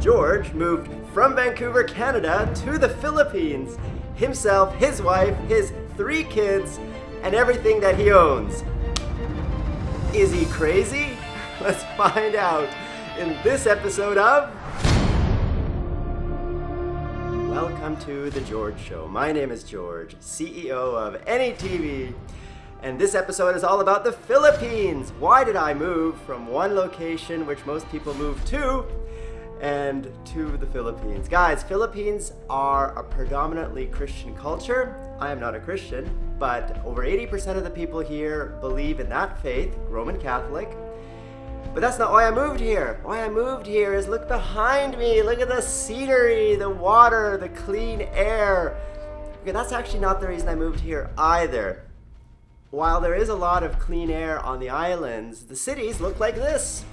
George moved from Vancouver, Canada to the Philippines. Himself, his wife, his three kids, and everything that he owns. Is he crazy? Let's find out in this episode of. Welcome to The George Show. My name is George, CEO of AnyTV, and this episode is all about the Philippines. Why did I move from one location, which most people move to, and to the Philippines? Guys, Philippines are a predominantly Christian culture. I am not a Christian, but over 80% of the people here believe in that faith, Roman Catholic. But that's not why I moved here. Why I moved here is look behind me. Look at the scenery, the water, the clean air. Okay, that's actually not the reason I moved here either. While there is a lot of clean air on the islands, the cities look like this.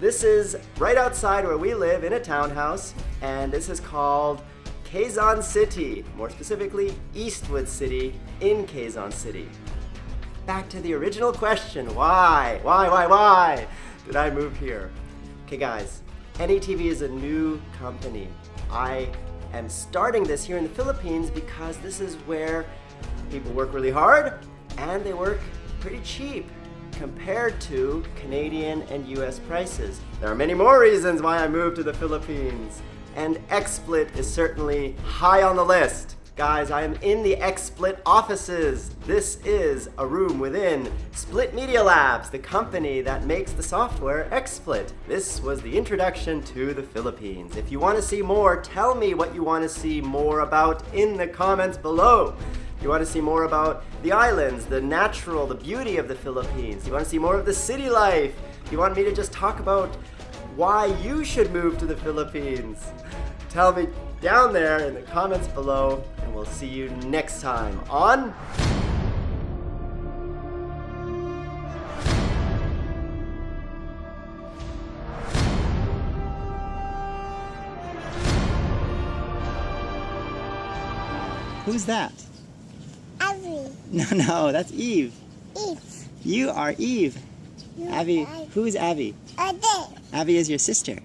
This is right outside where we live in a townhouse, and this is called Quezon City, more specifically Eastwood City in Quezon City. Back to the original question, why? Why, why, why did I move here? Okay guys, AnyTV is a new company. I am starting this here in the Philippines because this is where people work really hard and they work pretty cheap compared to Canadian and US prices. There are many more reasons why I moved to the Philippines, and XSplit is certainly high on the list. Guys, I am in the XSplit offices. This is a room within Split Media Labs, the company that makes the software XSplit. This was the introduction to the Philippines. If you want to see more, tell me what you want to see more about in the comments below. You want to see more about the islands, the natural, the beauty of the Philippines. You want to see more of the city life. You want me to just talk about why you should move to the Philippines. Tell me down there in the comments below, and we'll see you next time on... Who's that? Abby. No, no, that's Eve. Eve. You are Eve. You Abby, are who is Abby? Abby. Abby is your sister.